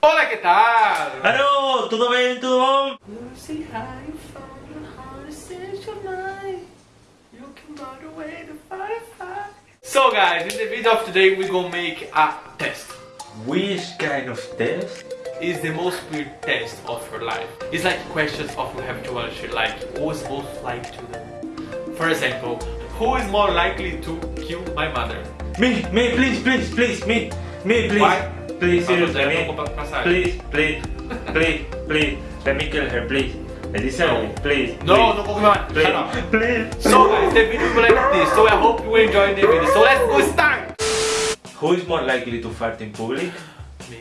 Hola, ¿qué tal? Aló, ¿todo bien? ¿Todo bom? Lucy, how you found your heart set your mind? You can run away the firefly. So guys, in the video of today we're gonna make a test. Which kind of test? Is the most weird test of your life. It's like questions of you have to answer like who is most likely to do. For example, who is more likely to kill my mother? Me, me, please, please, please, me, me, please. Why? Please, seriously, a me. Please, please, please, please. Let me kill her, please. I deserve No. it, please. No, please, no Pokemon. Please, Shut up. please. So guys, the video will like this. So I hope you enjoy the video. So let's go start. Who is more likely to fart in public? Me.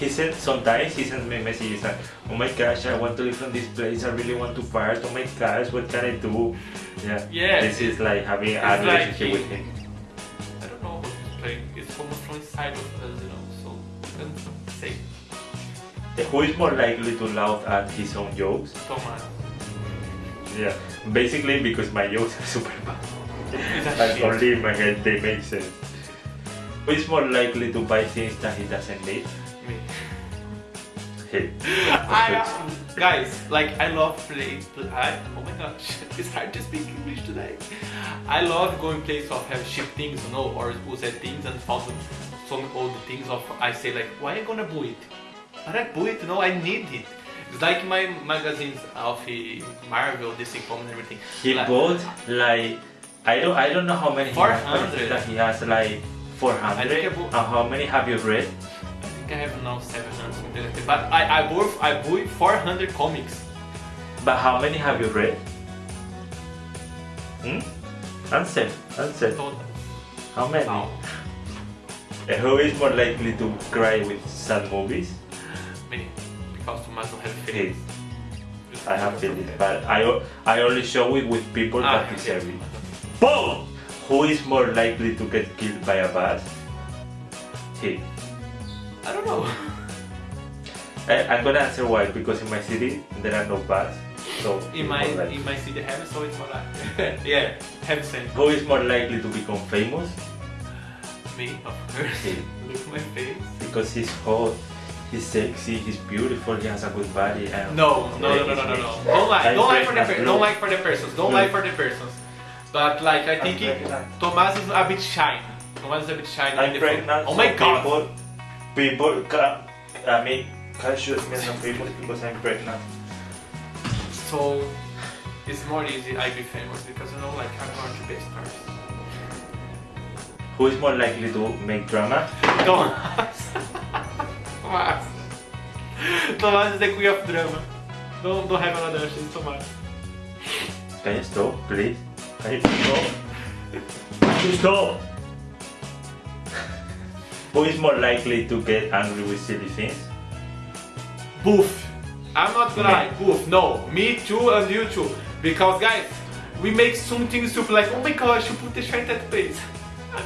He said sometimes he sends me messages like, oh my gosh, I want to leave from this place, I really want to fart, oh my gosh, what can I do? Yeah, Yeah, this is like having a it's like relationship he- with him. Who is more likely to laugh at his own jokes? Thomas. Yeah, basically because my jokes are super bad. It's a Like shit. only in my head they make sense. Who is more likely to buy things that he doesn't need? Me. Him. I, um, guys, like I love playing. I, oh my gosh, it's hard to speak English today. I love going places of have cheap things, you know, or used things and found some the things of. I say like, why I gonna buy it? But I buy it, no, I need it. It's like my magazines of Marvel, DC Comics, and everything. He Like- bought like I don't I don't know how many he I 400. think he has like four I think I And how many have you read? I think I have now 700 something. But I I bought I bought 400 comics. But how many have you read? Hmm? Answer, answer. Total. How many? Who is more likely to cry with sad movies? Me, because Tomas don't have feelings. I have feelings, but I, o- I only show it with people Ah, that deserve it. Boom! Who is more likely to get killed by a bus? He. I don't know. I, I'm gonna answer why, because in my city there are no bus. So In my in my city have so it's more like yeah, have same. Who is more likely to become famous? Me, of course. He. Look at my face. Because he's hot, he's sexy, he's beautiful, he has a good body. And No, no, no, no, no, no, no. Don't lie. Don't lie for the per- don't lie for the persons. Don't lie for the persons. But like I think I'm he, pregnant. Thomas is a bit shy. Thomas is a bit shy. I'm pregnant. Oh my god. People, people can, I mean, can shoot me as a famous because I'm pregnant. So it's more easy I be famous because you know like I'm going to be stars. Who is more likely to make drama? Thomas. Thomas. Thomas is the queen of drama. Don't don't have another option, Thomas. Can you stop, please? Can you stop? Can you stop? Who is more likely to get angry with silly things? Boof. I'm not gonna lie, boof. No, me too and you too. Because guys, we make some things to be like, oh my gosh, you put the shirt at place.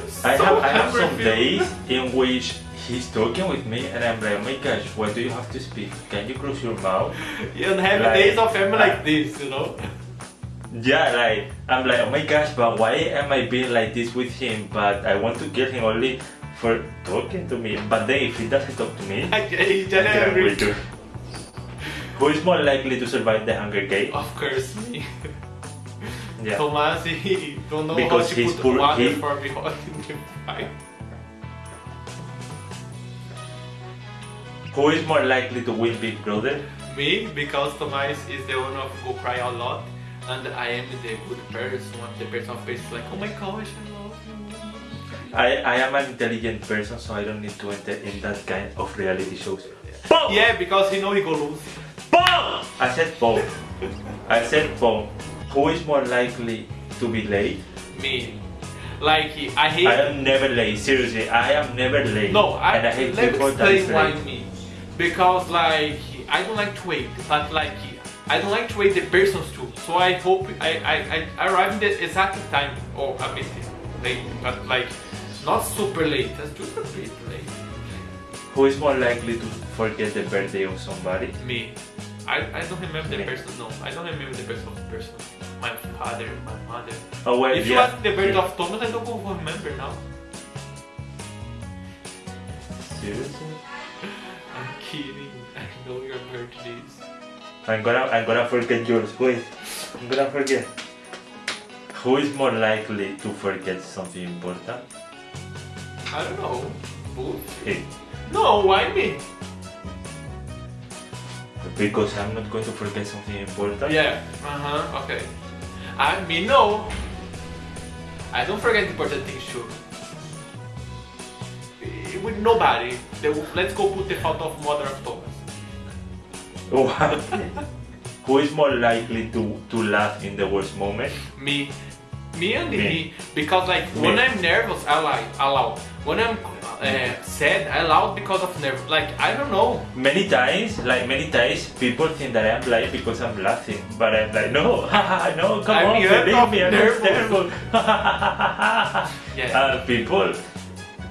So I have, I have some days in which he's talking with me and I'm like, oh my gosh, why do you have to speak? Can you close your mouth? You don't have Like- days of family uh, like this, you know? Yeah, like, I'm like, oh my gosh, but why am I being like this with him? But I want to kill him only for talking to me. But then if he doesn't talk to me, Like, he's I can angry. agree to. Who is more likely to survive the Hunger Games? Of course, me. Yeah. Thomas, he don't know Because how to he's put poor- water he- for in the. Who is more likely to win Big Brother? Me, because Thomas is the one of go cry a lot, and I am the good person, the person of face like, oh my gosh, I love you. I, I am an intelligent person, so I don't need to enter in that kind of reality shows. Yeah, because he know he go lose. Boom! I said boom. I said boom. Who is more likely to be late? Me. Like, I hate... I am never late. Seriously, I am never late. No, I, and I hate let me people that is explain why late. me. Because like I don't like to wait, but like I don't like to wait the persons too. So I hope I, I, I arrive in the exact time or a bit late, but like not super late, just just a bit late. Who is more likely to forget the birthday of somebody? Me. I, I don't remember the Me. person, no. I don't remember the person of the person. My father, my mother. Oh well, if you yeah. ask the birthday of Thomas, I don't remember now. Seriously? I'm kidding. I know your birthday is. I'm gonna I'm gonna forget yours. Wait, I'm gonna forget. Who is more likely to forget something important? I don't know. Both? Hey, No, why me? because I'm not going to forget something important. Yeah. Uh huh. Okay. I mean, no. I don't forget important things too. Eh, With nobody. The- Let's go put the photo of Mother of Thomas. Who is more likely to to laugh in the worst moment? Me. Me and Me. me. Because like Me. when I'm nervous, I like I loud. When I'm uh, sad, I loud because of nerve. Like I don't know. Many times, like many times, people think that I'm lying because I'm laughing, but I'm like, no, haha, no, come I'm on, believe me, I'm terrible. Yeah. uh, people,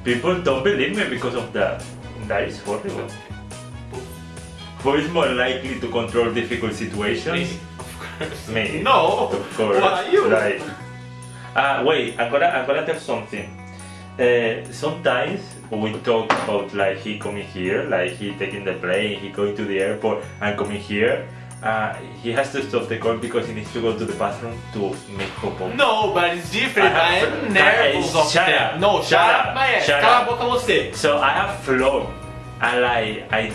people don't believe me because of that. That is horrible. Who is more likely to control difficult situations? Me, of course. Me. No. Of course. Why you? Right. Uh, wait, I'm gonna I'm gonna tell something. Uh, sometimes we talk about like he coming here, like he taking the plane, he going to the airport and coming here. Uh, he has to stop the call because he needs to go to the bathroom to make popo. No, but it's different. I I have- am nervous of shut that. up. No, shut, Shut up, up. my ass. Shut Cala a boca você. So I have flown and like I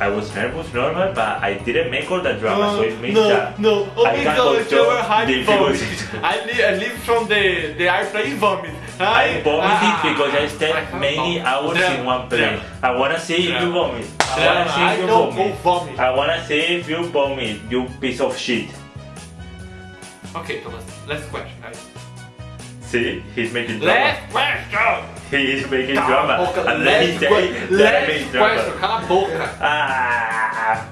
I was nervous normal but I didn't make all that drama so it means no, that no. Oh, I can't because you control were vomit. I, li- I live from the, the airplane vomit. I vomited Ah, because I I stayed can't many hours Drama, in one plane. drama. I wanna see if you Drama. vomit. I wanna see I if you don't vomit. vomit. I wanna see if you vomit, you piece of shit. Okay, Thomas. Last question, guys. See, he's making drama. Last question. He is making drama. And then he Last, say que- that I last make question. drama. Cala a boca. Ah.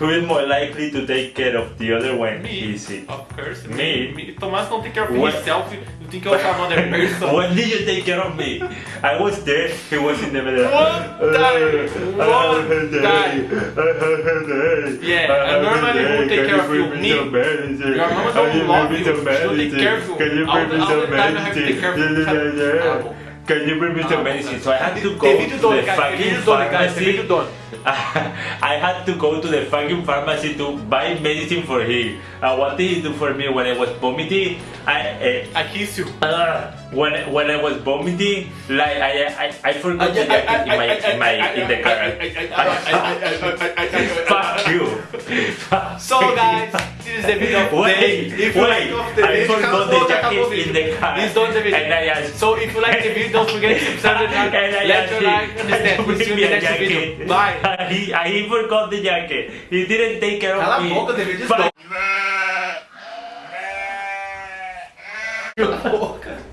Who is more likely to take care of the other when Me. sick? Of course. Me. me. Thomas don't take care of What? himself. You think of another person. when did you take care of me? I was there, he was in the middle. Uh, one day, one day. Yeah, and normally who take care of you? Me. Your mama don't love you. She don't take care of you. Can you All the- me all some the time I have to take care of you. Can you bring me some Ah, medicine? So I had to go to the fucking video done, guys. The video pharmacy. I had to go to the fucking pharmacy to buy medicine for him. And what did he do for me when I was vomiting? I, uh, I kiss you. uh, when when I was vomiting, like I I, I forgot the jacket in my in my in the car. Fuck you. So guys, this is the video of the day. If you like of the I video, forgot acabou, the jacket in the car. Done the video. And I asked, So if you like the video, don't forget to subscribe to the and. Let your like and stand. We'll see you in the next video. Bye. he, he forgot the jacket. He didn't take care of me. boca, David, Fuck Cala a boca.